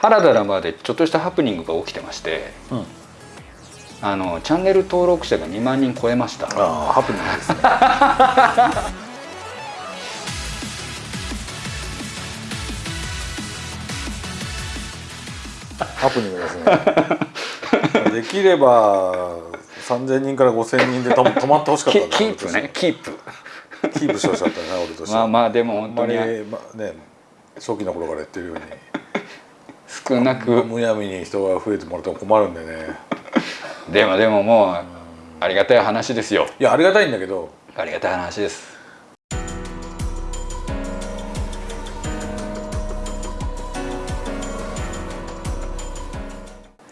原田ラバーでちょっとしたハプニングが起きてまして、うん。あのチャンネル登録者が2万人超えました。ああハプニングですね。ハプニングですね。できれば3000人から5000人でと 止まってほしかったキープね。キープ。キープしてほしかったね俺としては。まあまあでも本当に、まあね初期の頃から言ってるように少なく。むやみに人が増えてもらっても困るんでね。でもでももうありがたい話ですよ。いやありがたいんだけど。ありがたい話です。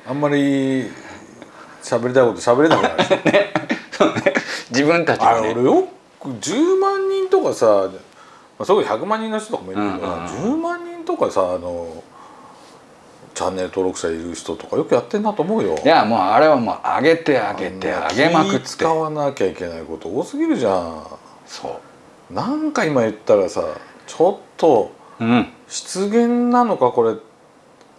あんまり喋りたいこと喋れなくなる そうね。自分たちあがねれ俺よく10万人とかさ、まあ、それこそ100万人の人とかもいるけど、うんうんうん。10万人とかさあのチャンネル登録者いる人とかよくやってんなと思うよ。いやもうあれはもう上げて上げて上げまくって気使わなきゃいけないこと多すぎるじゃん。そうなんか今言ったらさちょっとうん失言なのかこれっ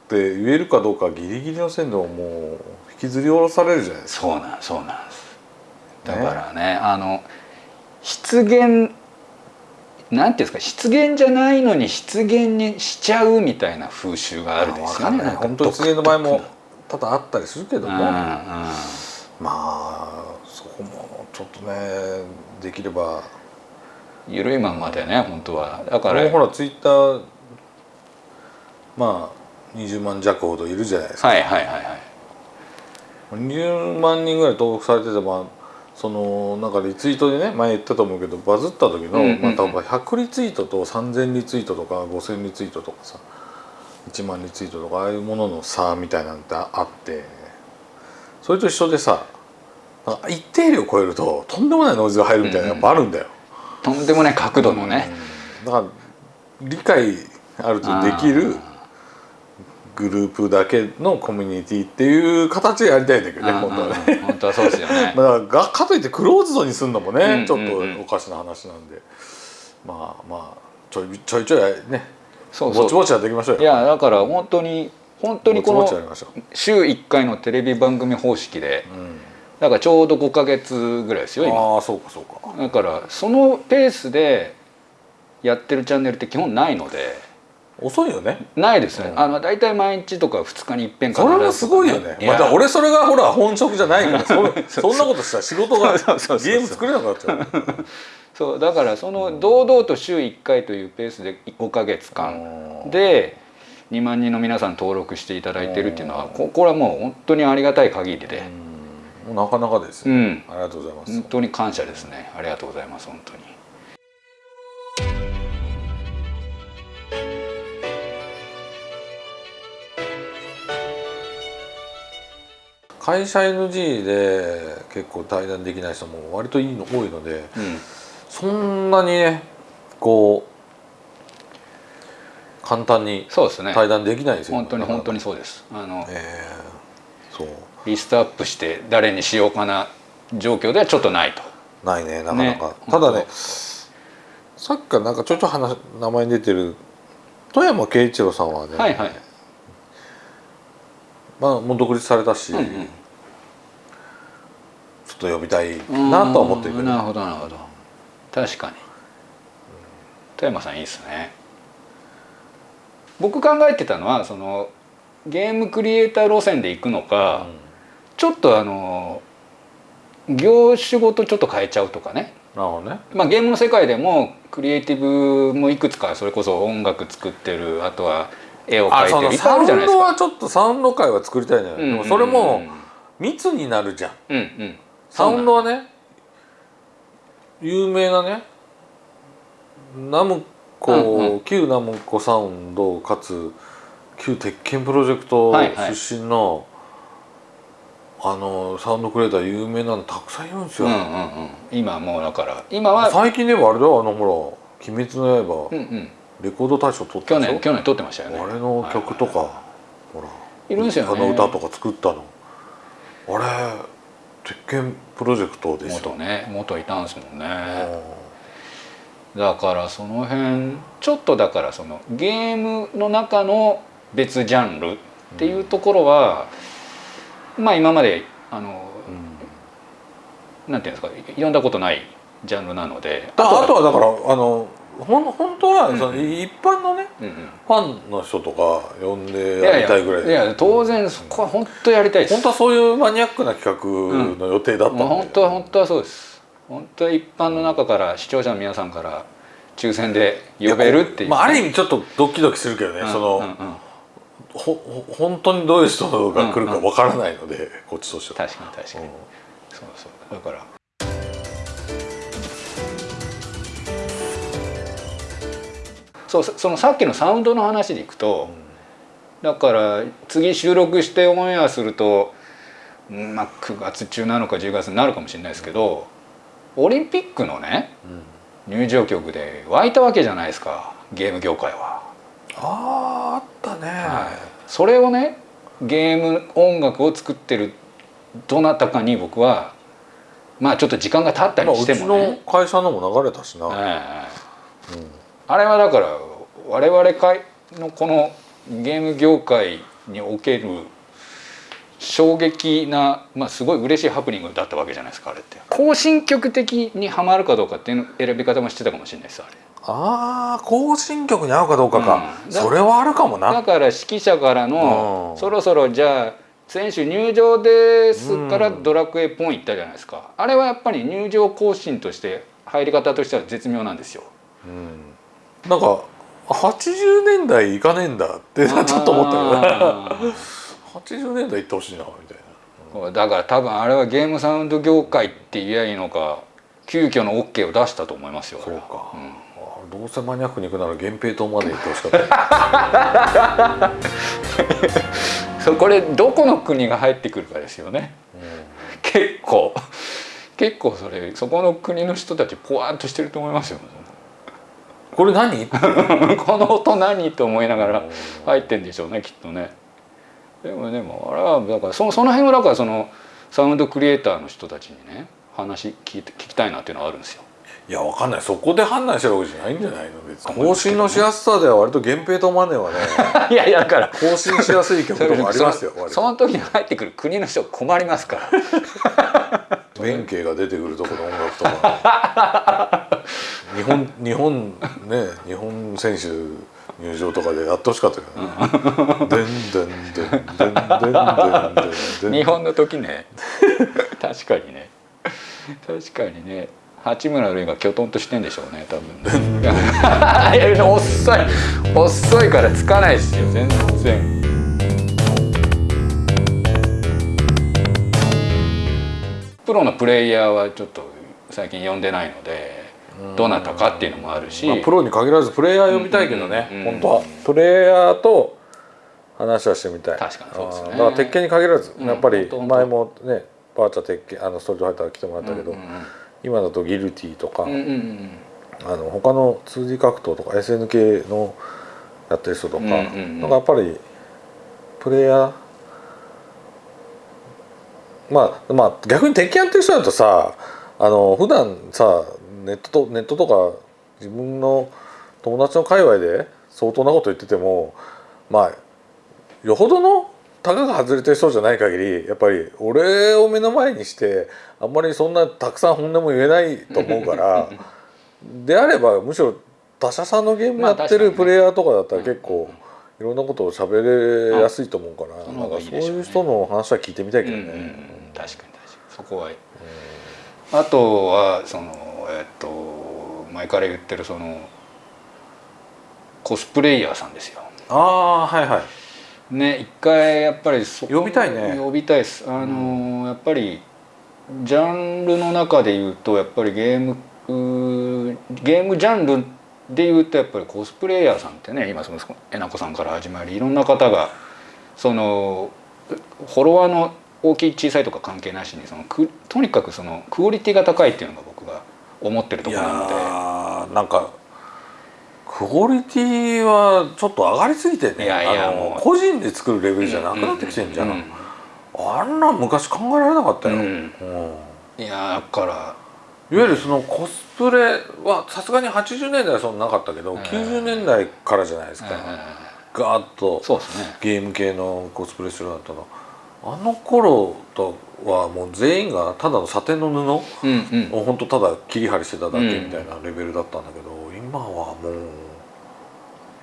て言えるかどうかギリギリの線でももう引きずり下ろされるじゃないですか。そうなんそうなんですだからねあの失言なんていうんですか失言じゃないのに失言にしちゃうみたいな風習があるんですよねなん本当に失言の場合も多々あったりするけども、まあそこもちょっとねできれば。緩いまんまでね本当は。だからもうほらツイッターまあ20万弱ほどいるじゃないですか、はいはいはいはい。20万人ぐらい登録されててまあそのなんかリツイートでね前言ったと思うけどバズった時の、うんうんうん。まあ多分100リツイートと3000リツイートとか5000リツイートとかさ1万リツイートとかああいうものの差みたいなんてあってそれと一緒でさ一定量超えるととんでもないノイズが入るみたいなのやっぱあるんだよ。とんでもない角度のね、うん。だから理解ある程度できるグループだけのコミュニティっていう形でやりたいんだけどねうん本当はね。うん本当はそうですよね。まあ、がかといってクローズドにするのもね、うんちょっとおかしな話なんで、まあまあちょいちょいちょいね。そうそう。ぼちぼちやっていきましょうよ。いやだから本当に本当にこの週1回のテレビ番組方式でうん、だからちょうど5か月ぐらいですよ今。ああそうかそうか。だからそのペースでやってるチャンネルって基本ないので遅いよね。ないですね、うん。あの大体毎日とか2日に一遍かそれもすごいよね。また俺それがほら本職じゃないから そんなことしたら仕事が ゲーム作れなくなっちゃう。そうだからその堂々と週1回というペースで5か月間。うん。で2万人の皆さん登録していただいてるっていうのはここれはもう本当にありがたい限りで。なかなかですよ、うん。ありがとうございます、本当に感謝ですね。ありがとうございます本当に会社 NG で結構対談できない人も割といいの多いのでうん。そんなにねこう簡単にそうですね。対談できないんですよ。本当に本当ににそうです。あのえーそう。リストアップして誰にしようかな状況ではちょっとないと。ないねなかなか、ねただねさっきからなんかちょいちょい話名前に出てる富山慶一郎さんはね、はいはい。まあもう独立されたし、うんうん。ちょっと呼びたいなとは思ってなるほどなるほど。確かに。富山さんいいですね。僕考えてたのはそのゲームクリエイター路線で行くのか、ちょっとあの業種ごとちょっと変えちゃうとかね。なるほどね。まあ、ゲームの世界でもクリエイティブもいくつかそれこそ音楽作ってるあとは絵を描いてるいっぱいあサウンドるじゃないですか。はちょっとサウンド界は作りたいのよ、うんうんうんでもそれも密になるじゃん。うんうんサウンドはね有名なねナムコ、うんう旧ナムコサウンドかつ旧鉄拳プロジェクトはいはい。出身の、あのサウンドクリエイター有名なのたくさんいるんですよ、うんうんうん。今もうだから。今は、最近ではあれだよあのほら「鬼滅の刃」うんうん、レコード大賞取ったでしょ？去年去年撮ってましたよね。あれの曲とか、はいほらいるんですよね。あの歌とか作ったの。あれ鉄拳プロジェクトですよ。元ね元いたんですもんね。だからその辺ちょっとだからそのゲームの中の別ジャンルっていうところは、まあ今まであの、なんていうんですか読んだことないジャンルなのであとあとはだからあのほん本当はその、一般のねうんうん。ファンの人とか呼んでいやりたいぐらい。でやいや当然そこは本当やりたいです。本当はそういうマニアックな企画の予定だったんう本当は本当はそうです。本当は一般の中から視聴者の皆さんから抽選で呼べるっていう、まあ、ある意味ちょっとドキドキするけどね、うんその、うんうん。ほほ本当にどういう人が来るかわからないので、こっちとしては。確かに確かに、うん。そうそう。だからそうそそのさっきのサウンドの話でいくと、だから次収録してオンエアすると、うんまあ、9月中なのか10月になるかもしれないですけどオリンピックのね入場曲で湧いたわけじゃないですかゲーム業界は。あーあったね、それをねゲーム音楽を作ってるどなたかに僕はまあちょっと時間が経ったまあ、りうちしてもね、の会社のも流れたしな、ええあれはだから我々会のこのゲーム業界における衝撃な、まあ、すごい嬉しいハプニングだったわけじゃないですかあれって。更新曲的にはまるかどうかっていうの選び方もしてたかもしれないですあれ。ああ更新曲に合うかどうかか、うん。それはあるかもな。だから指揮者からのうん。そろそろじゃあ選手入場ですからうん。ドラクエポン行ったじゃないですか。あれはやっぱり入場更新として入り方としては絶妙なんですよ。うんなんか80年代いかねえんだってちょっと思ったよ。ねあ80年代行ってほしいなみたいな。ーだから多分あれはゲームサウンド業界って言えばいいのか急遽の OK を出したと思いますよそうか、うん。あどうせマニアックに行くなら源平島まで行ってほしかった、そうこれどこの国が入ってくるかですよね。結構。結構それそこの国の人たちポワーンとしてると思いますよこれ何？この音何？と思いながら入ってんでしょうねきっとね。でもでもあれはだからそその辺はだからそのサウンドクリエイターの人たちにね話聞いて聞きたいなっていうのはあるんですよ。いやわかんない。そこで判断してるわけじゃないんじゃないの？別に。更新のしやすさでは割と源平島マネーはね。いやいやだから更新しやすい曲とかありますよその時に入ってくる国の人困りますから。弁慶が出てくるところの音楽とか 日本日本ね日本選手入場とかでやってほしかった日本の時ね。確かにね。確かにね。八村塁がきょとんとしてんでしょうね多分ね。遅い遅いからつかないですよ全然。プロのプレイヤーはちょっと最近呼んでないので。どなたかっていうのもあるし、まあ、プロに限らずプレイヤー呼びたいけどね、うんうん本当は。プレイヤーと話はしてみたい。確かにそうですね。だから鉄拳に限らず、うん。やっぱり前もねバーチャ鉄拳あのストリートファイター来てもらったけど、うんうん今だとギルティとか、うんうんうんあの他の 2D 格闘とか SNK のやってる人とか、うんうんうん。なんかやっぱりプレイヤーまあまあ逆に鉄拳やってる人だとさあの普段さネットとネットとか自分の友達の界隈で相当なこと言っててもまあよほどのたかが外れてる人じゃない限りやっぱり俺を目の前にしてあんまりそんなたくさん本音も言えないと思うから であればむしろ他社さんのゲームやってるプレイヤーとかだったら結構いろんなことを喋れやすいと思うからなんかそういう人の話は聞いてみたいけどうんうんうん。ね。確かに確かに。そこは、あとはそのえっと前から言ってるそのコスプレイヤーさんですよ。ああはいはい。ね一回やっぱり呼びたいね。呼びたいです。あの、やっぱりジャンルの中で言うとやっぱりゲームゲームジャンルで言うとやっぱりコスプレイヤーさんってね今そのえなこさんから始まりいろんな方がそのフォロワーの大きい小さいとか関係なしにそのくとにかくそのクオリティが高いっていうのが思ってるといころなので。なんかクオリティはちょっと上がりすぎてね。いやいや個人で作るレベルじゃなくなってきてんじゃん、ううあんなん昔考えられなかったよ、うん。うん。いやだから。いわゆるそのコスプレはさすがに80年代はそんななかったけど、ん。90年代からじゃないですか、ガーッとそうですね。ゲーム系のコスプレするようになったの。あの頃とはもう全員がただのサテンの布うんうん。を本当ただ切り張りしてただけみたいなレベルだったんだけど、今はもう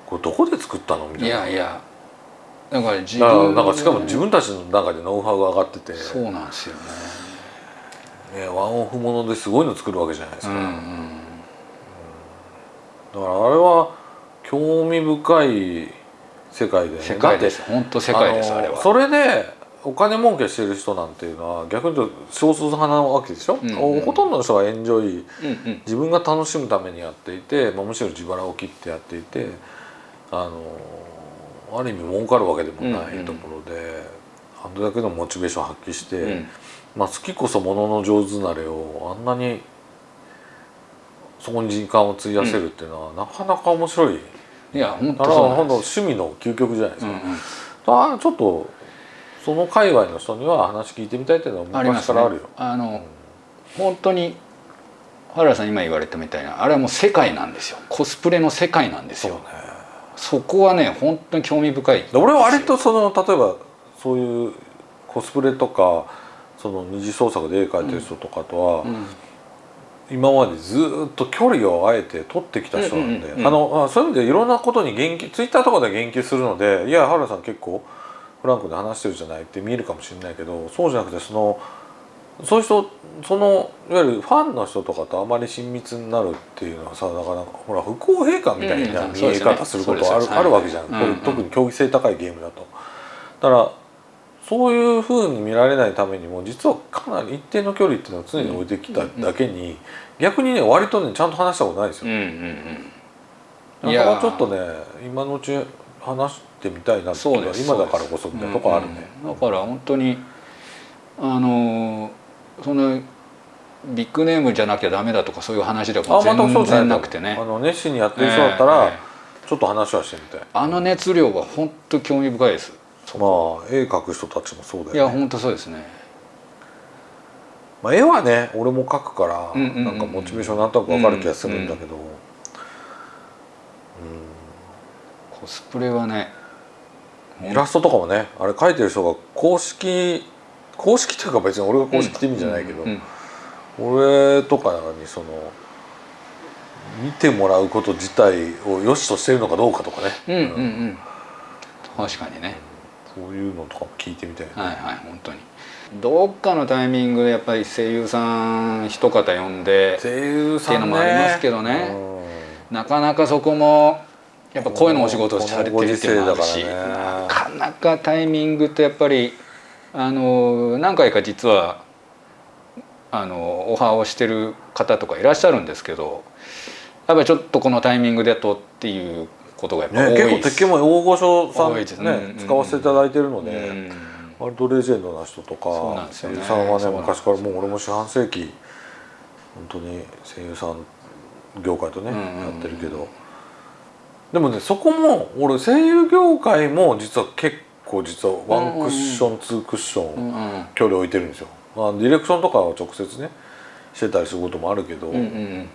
これどこで作ったの？みたいいなやいや。だから自分なんかしかも自分たちの中でノウハウが上がってて、そうなんですよね。ね、ワンオフものですごいの作るわけじゃないですか、うんうん。だからあれは興味深い世界で、ね、世界です。本当世界ですのあれは。それでお金儲けしてる人なんていうのは逆に言うと少数派なわけでしょ、うんうんほとんどの人がエンジョイうんうん。自分が楽しむためにやっていて、まあ、むしろ自腹を切ってやっていてあのある意味儲かるわけでもないところで、あれだけのモチベーションを発揮して、うん。まあ、好きこそものの上手なれをあんなにそこに時間を費やせるっていうのは、なかなか面白い。いや本だから当そう趣味の究極じゃないですか。うんうん。ああちょっとその界隈の人には話聞いてみたいっていうのは昔からあるよ。あの本当に原田さん今言われたみたいなあれはもう世界なんですよ。コスプレの世界なんですよ。ね。そこはね本当に興味深い。で俺は割とその例えばそういうコスプレとかその二次創作で絵描いてる人とかとは、うん。今までずっと距離をあえて取ってきた人なんで、うんうんうんあのあそういう意味でいろんなことに言及ツイッターとかで言及するのでいや原田さん結構フランクで話してるじゃないって見えるかもしれないけどそうじゃなくてそのそういう人そのいわゆるファンの人とかとあまり親密になるっていうのはさだからほら不公平感みたいなうん。見え方することある,、あるわけじゃん、うんこれ特に競技性高いゲームだと。だからそういうふうに見られないためにも実はかなり一定の距離っていうのを常に置いてきただけに、逆にね割とねちゃんと話したことないですよ。うんうんうん。ちょっとね今のうち話してみたいなっていうのはそうです今だからこそみたいなとこあるね。うんうん。だから本当にあのそのビッグネームじゃなきゃダメだとかそういう話ではあ全くそう全じゃ然なくてね。あの熱心にやってる人だったら、ええ。ちょっと話はしてみたい。あの熱量は本当興味深いです。まあ絵描く人たちもそうだよね。いや本当そうですね。まあ、絵はね俺も描くから、うんうんうんうん。なんかモチベーションなんとなく分かる気がするんだけど、コスプレはねイラストとかもねあれ描いてる人が公式公式っていうか別に俺が公式って意味じゃないけど、うんうん俺とかにその見てもらうこと自体を良しとしてるのかどうかとかね、うんうんうん。確かにね。そういうのとかも聞いてみたいな、はいはい本当に。どっかのタイミングでやっぱり声優さん一方呼んで声優さんね。っていうのもありますけどね。なかなかそこもやっぱ声のお仕事をされてるっていうのもあるし。ねなかなかタイミングとやっぱりあの何回か実はあのオファーをしてる方とかいらっしゃるんですけどやっぱりちょっとこのタイミングでとっていうことがやっぱね、多い結構鉄拳も大御所さんね、うんうん使わせていただいてるので、うん。割とレジェンドな人とかそうなんですよね。声優さんはね昔からもう俺も四半世紀本当に声優さん業界とね、うんうんうん。やってるけどでもねそこも俺声優業界も実は結構実はワンクッション、ツークッション、距離置いてるんですよ、まあ、ディレクションとかは直接ねしてたりすることもあるけど、でもね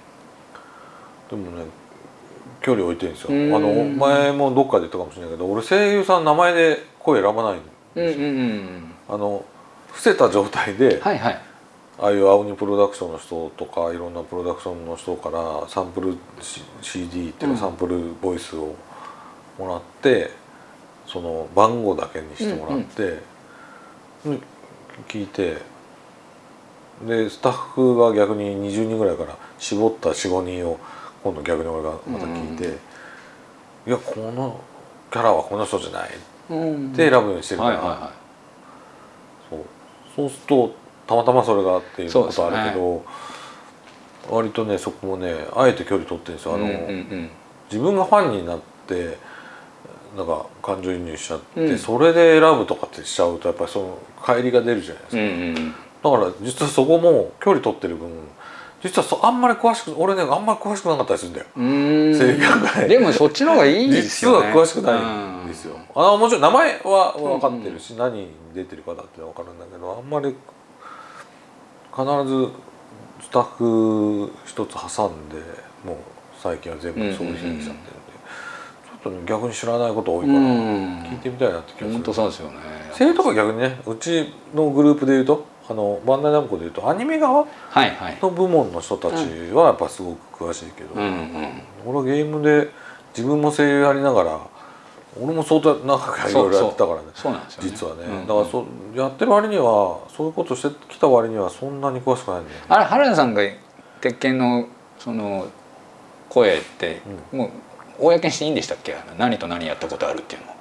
距離置いてるんですよ、うんあの前もどっかで言ったかもしれないけど俺声優さん名前で声選ばないうんうんうんうん。あの伏せた状態で、はいはいああいう青鬼プロダクションの人とかいろんなプロダクションの人からサンプル C- CD っていううん。かサンプルボイスをもらって、その番号だけにしてもらって、で聞いてでスタッフが逆に20人ぐらいから絞った45人を今度逆に俺がまた聞いて、いやこのキャラはこの人じゃないうん。って選ぶようにしてるから。はいはいはそう。そうするとたまたまそれがっていうことはあるけど、割とねそこもねあえて距離取ってるんですよ。あの、うんうんうん。自分がファンになってなんか感情移入しちゃって、うん。それで選ぶとかってしちゃうとやっぱりその乖離が出るじゃないですか、うんうんだから実はそこも距離取ってる分実はそあんまり詳しく俺ねあんまり詳しくなかったりするんだよ。うん。うん声優業界でもそっちの方がいいです実よね。は詳しくないんですよ、あもちろん名前は分かってるし、何に出てる方って分かるんだけどあんまり必ずスタッフ一つ挟んでもう最近は全部そういうふうにしちゃってるんで、ちょっと逆に知らないこと多いから、うん。聞いてみたいなって気がする。そうですよね。声優とか逆にねうちのグループでいうとあのバンダイナムコでいうとアニメ側の部門の人たちはやっぱすごく詳しいけど、俺はゲームで自分も声優やりながら俺も相当長くいろいろやってたからね。そうなんですよね。実はね、うんだからそうやってる割にはそういうことしてきた割にはそんなに詳しくないんだよね。あれ原田さんが鉄拳のその声って、もう公にしていいんでしたっけ？何と何やったことあるっていうの。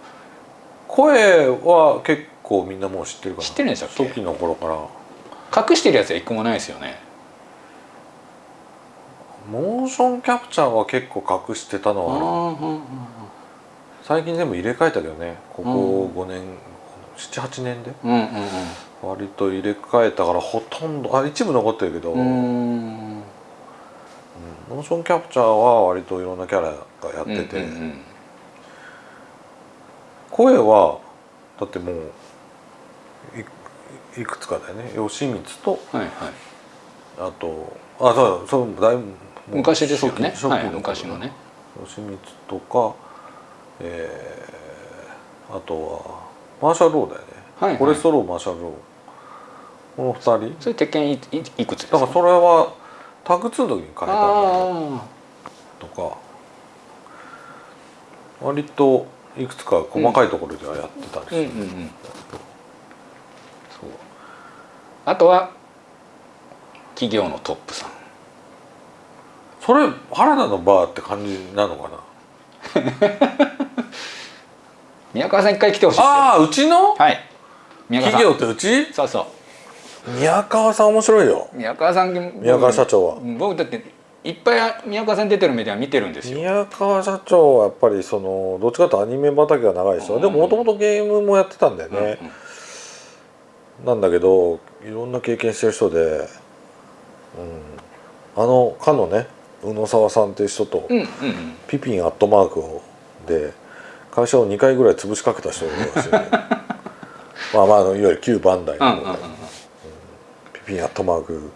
声は結構みんなもう知ってるから知ってるんでしたっけ？初期の頃から。隠してるやつは一個もないですよね。モーションキャプチャーは結構隠してたのはある最近全部入れ替えたけどね。ここ5年、78年で。うんうん割と入れ替えたからほとんどあ一部残ってるけど、うん。うん。モーションキャプチャーは割といろんなキャラがやってて、うんうんうん。声はだってもういいくつかだよね。吉光とはいはい。あとあそうそうだいぶ昔ですよね。はい頃昔のね。吉光とかえーあとはマーシャル・ローだよね、はいはい。フォレスト・ロー、マーシャル・ロー。この二人。それ鉄拳いいいくつですか？だからそれはタグ2の時に変えたんだあとか割といくつか細かいところではやってたりする、あうんうんうん。そう。あとは企業のトップさん。それ原田のバーって感じなのかな？宮川さん一回来てほしいああうちの？はい。宮川さん。企業ってうち？そうそう。宮川さん面白いよ。宮川さん宮川社長は。僕だっていっぱい宮川さん出てるメディア見てるんですよ。宮川社長はやっぱりそのどっちかというとアニメ畑が長い人、うん。でももともとゲームもやってたんだよね、なんだけどいろんな経験してる人で、うん、あのかのね宇野沢さんっていう人と、うんうんうん。ピピンアットマークをで会社を2回ぐらい潰しかけた人がいるらしいね。まあまああのいわゆる旧バンダイの、ピピンアットマーク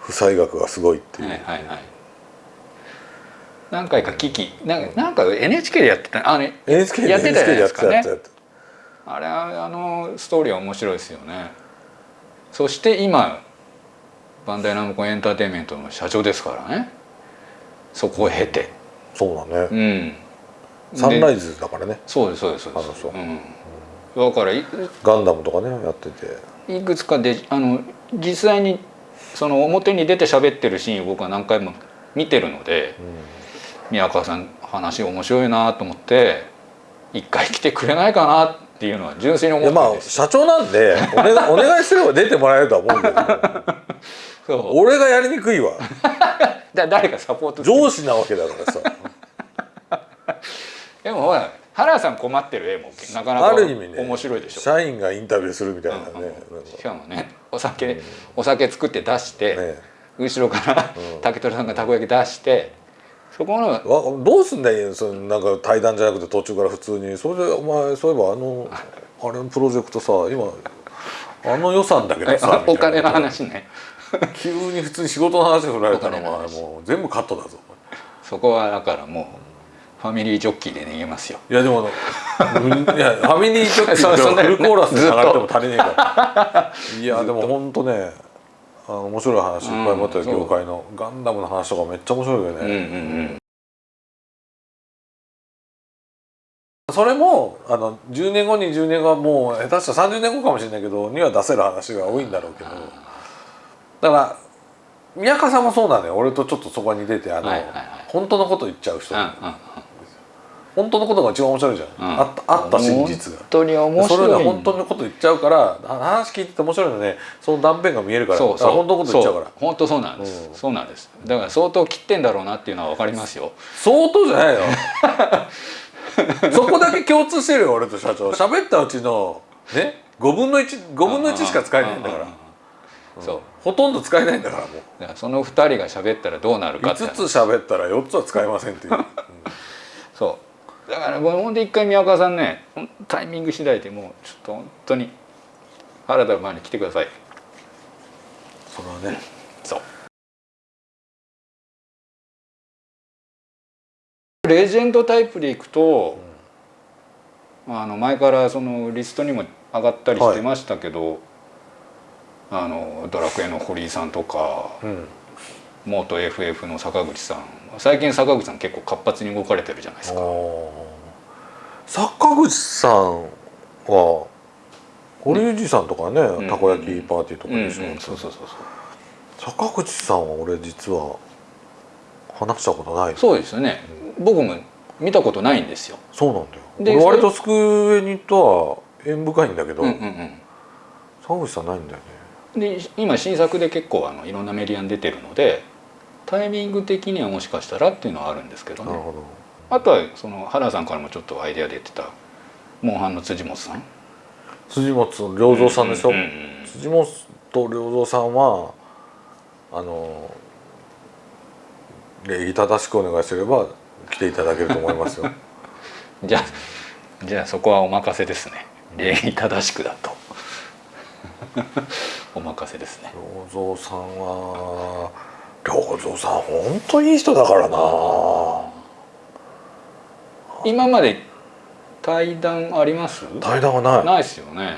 負債額がすごいっていう、はいはいはい。何回か危機なんかなんか NHK でやってた。あの NHK でやってたじゃないですあれはあのストーリーは面白いですよね。そして今バンダイナムコエンターテインメントの社長ですからね。そこを経て。たそうだね、うんサンライズズだからね。そうですそうですそうです。あの人う。ん、だからいガンダムとかねやってて。いくつかであの実際にその表に出て喋ってるシーンを僕は何回も見てるので宮川さん話面白いなと思って一回来てくれないかなっていうのは純粋に思ってるんです社長なんでお願いお願いすれば出てもらえるとは思うけど。そう。俺がやりにくいわ。だ誰かサポート上司なわけだからさでもほら原田さん困ってる絵もなかなかある意味ね面白いでしょ。社員がインタビューするみたいなね、うん。しかもねお酒お酒作って出して、ね。後ろからうん。竹取さんがたこ焼き出してそこのわどうすんだよそのなんか対談じゃなくて途中から普通に。それでお前そういえばあのあれのプロジェクトさ今あの予算だけどえさお金の話ね。急に普通に仕事の話振られたらお前もう全部カットだぞそこはだからもうファミリージョッキーで逃げますよ。いやでもうんいやファミリージョッキー フルコーラスで流れても足りねえから。いやでも本当ねあの面白い話いっぱい持ってるう。ん業界のガンダムの話とかめっちゃ面白いよね、うんうんうん。それもあの10年後20年後はもう下手したら30年後かもしれないけどには出せる話が多いんだろうけど。だから宮川さんもそうなのよ。俺とちょっとそこに出てあの、はいはいはい。本当のこと言っちゃう人、うんうん本当のことが一番面白いじゃん、うん。あったあった真実が。本。当に面それ白いで本当のこと言っちゃうから話聞いてて面白いのね。その断片が見えるから。そうそう。あ本当のこと言っちゃうから。そう。本当そうなんです、うん。そうなんです。だから相当切ってんだろうなっていうのは分かりますよ。相当じゃないよ。そこだけ共通してるよ俺と社長。喋ったうちのね5分の15分の1しか使えないんだから。そう。ほとんど使えないんだからもだからその2人が喋ったらどうなるうかって5つ喋ったら4つは使えませんっていう、うん。そうだからほんで一回宮川さんねタイミング次第でもうちょっと本当に原田の前に来てください。それはね。そう。レジェンドタイプでいくと、あの前からそのリストにも上がったりしてましたけど、あのドラクエの堀井さんとかうん。元 FF の坂口さん最近坂口さん結構活発に動かれてるじゃないですか。坂口さんは堀内さんとかね、ん。たこ焼きパーティーとかうんうん。でしょ、そうそうそうそう。坂口さんは俺実は話したことない。そうですよね、僕も見たことないんですよ。そうなんだよ。で俺割とスクエニとは縁深いんだけど、うんうんうん。坂口さんないんだよね。で今新作で結構あのいろんなメディアに出てるのでタイミング的にはもしかしたらっていうのはあるんですけどね。なるほど。あとはその原さんからもちょっとアイデアで言ってたモンハンの辻本さん。辻本良三さんでしょ、うんうんうん辻本良三さんはあの礼儀正しくお願いすれば来ていただけると思いますよ。じゃあじゃあそこはお任せですね。礼儀正しくだと。お任せですね。良三さんは良三さん本当いい人だからな。今まで対談あります？対談はない。ないですよね。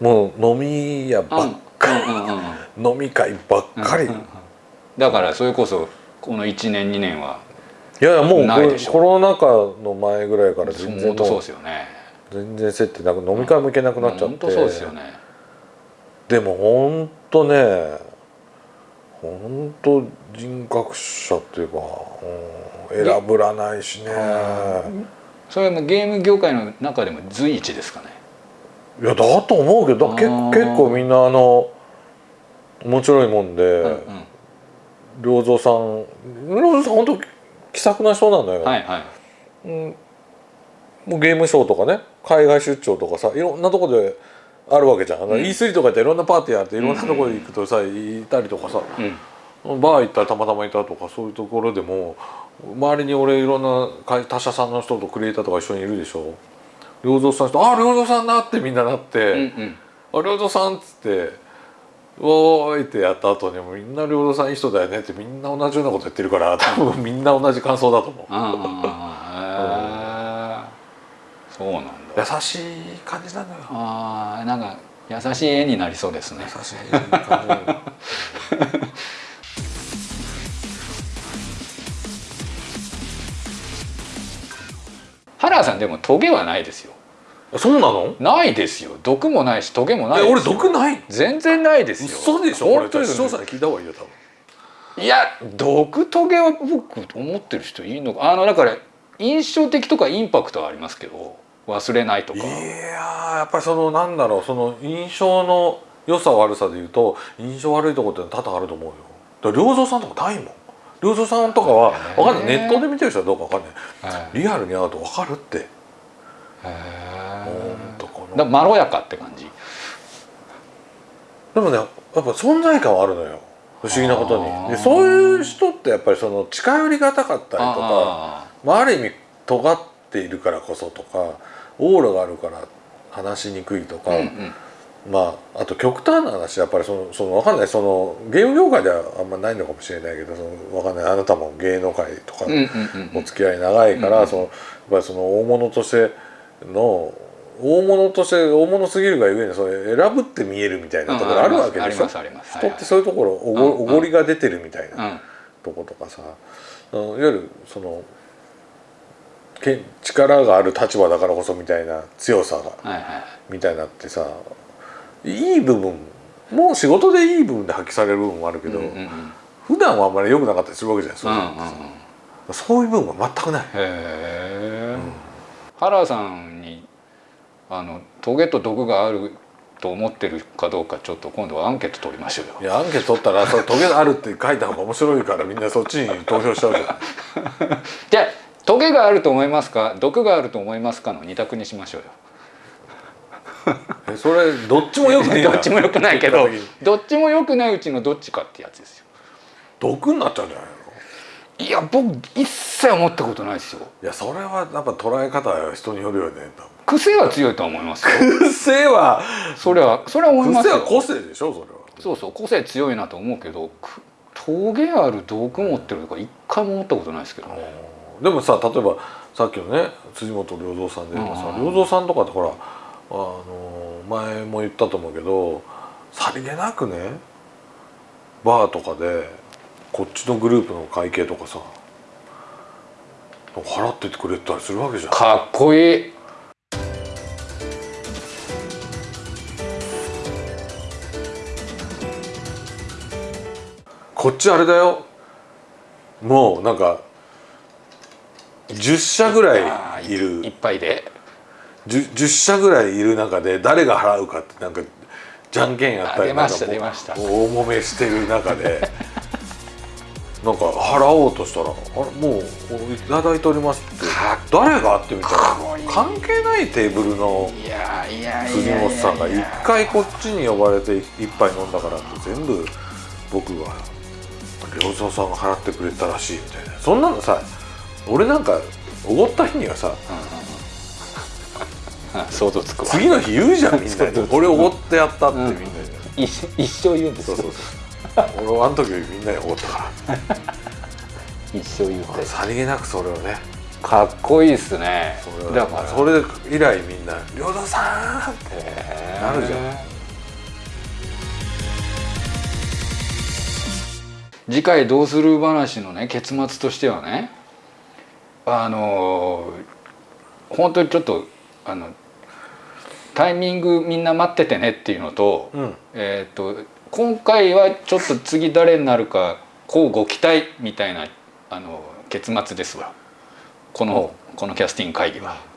もう飲み屋ばっかうんうんうんうん。り飲み会ばっかり、うんうんうん。だからそれこそこの1年2年はいやいやもうコロナ禍の前ぐらいから全然そうですよね。全然接点なく飲み会も行けなくなっちゃって、本当そうですよね。でも本当ね本当人格者っていうか、うん、選ぶらないしね。それはもうゲーム業界の中でも随一ですかね。いやだと思うけど結構みんなあの面白いもんで、うんうん。良三さん良三さん本当気さくな人なのよ、はいはい。うん、もうゲームショーとかね海外出張とかさいろんなとこであるわけじゃん、うん。E3 とかっていろんなパーティーあっていろんなところ行くとさ、いたりとかさ。うん。バー行ったらたまたまいたとかそういうところでも周りに俺いろんな会他社さんの人とクリエイターとか一緒にいるでしょ。良三さんと「あ良三さんだ!」ってみんななってうんうん「あ良三さん」っつって「おーい」ってやった後にもみんな良三さんいい人だよねってみんな同じようなこと言ってるから多分みんな同じ感想だと思う。ああそうなんだ優しい感じなのよ。ああなんか優しい絵になりそうですね。優しい感じ。なのよ原さんでもトゲはないですよ。そうなの？ないですよ。毒もないしトゲもない俺毒ない？全然ないですよ。嘘でしょ？これ本当です視聴者に聞いた方がいいよ多分。いや毒トゲは僕思ってる人いいのか？あのだから印象的とかインパクトはありますけど忘れないとか。いやーやっぱりそのなんだろうその印象の良さ悪さで言うと印象悪いところって多々あると思うよ。だ良三さんとかないもん。良三さんとかはへーわかんない。ネットで見てる人はどうかわかんない。はい。リアルに会うとわかるって。へほんーとこのだまろやかって感じ。でもねやっぱ存在感はあるのよ。不思議なことに。でそういう人ってやっぱりその近寄りがたかったりとかあまあ、ある意味尖っているからこそとかオーラがあるから話しにくいとか、ーうんうん。まああと極端な話やっぱりそのその分かんない。そのゲーム業界ではあんまないのかもしれないけどその分かんない。あなたも芸能界とかうんうんうんお付き合い長いから、うんそのやっぱりその大物としての大物として大物すぎるがゆえにそれ選ぶって見えるみたいなところあるわけでしょ？ありますあります。あります人ってそういうところおご,、うんおごりが出てるみたいな。うん。とことかさ。いわゆるそのけ力がある立場だからこそみたいな強さがはいはいみたいなってさいい部分もう仕事でいい部分で発揮される部分もあるけど、うんうんうん。普段はあんまり良くなかったりするわけじゃないそういうのってうん。うんうんさそういう部分は全くない。へえ、原さんにあのトゲと毒があると思ってるかどうかちょっと今度はアンケート取りましょうよ。いやアンケート取ったらそれトゲあるって書いた方が面白いからみんなそっちに投票しちゃうじゃない じゃあトゲがあると思いますか？毒があると思いますかの二択にしましょうよ。えそれどっちもよくなどっちも良くないけどどっちも良くないうちのどっちかってやつですよ。毒になっちゃうんじゃないの？いや僕一切思ったことないですよ。いやそれはやっぱ捉え方は人によるよね癖は強いとは思いますよ。癖はそれはそれは思いますよ。癖は個性でしょそれは。そうそう個性強いなと思うけどくトゲある毒持ってるとか一回も思ったことないですけどねでもさ例えばさっきのね辻本良三さんで言えばさうん。良三さんとかってほらあの前も言ったと思うけどさりげなくねバーとかでこっちのグループの会計とかさ払っててくれたりするわけじゃん。かっこいい。こっちあれだよ。もうなんか10社ぐらいいいっるぱいで。10, 10社ぐらいいる中で誰が払うかってなんかじゃんけんやったりなんか出ました大揉めしてる中で。なんか払おうとしたら「あれもういただいております」って。か誰がってみたら関係ないテーブルのいやいやいや辻本さんが一回こっちに呼ばれて一杯飲んだからって全部僕が良三さんが払ってくれたらしいみたいな。そんなのさ俺なんかおごった日にはさあ想像つくわ。次の日言うじゃんみんなそうそうに俺おごってやったってみんなに、一一生言うんですよそうそうそう。俺はあの時みんなにおごったか 一生言うらさりげなくそれをね。かっこいいっすね。だからそれ以来みんな「良三さん!」ってなるじゃん。次回どうする話のね結末としてはねあの本当にちょっとあのタイミングみんな待っててねっていうのと,、うん。えー、と今回はちょっと次誰になるかこうご期待みたいなあの結末ですわ。このこのキャスティング会議は。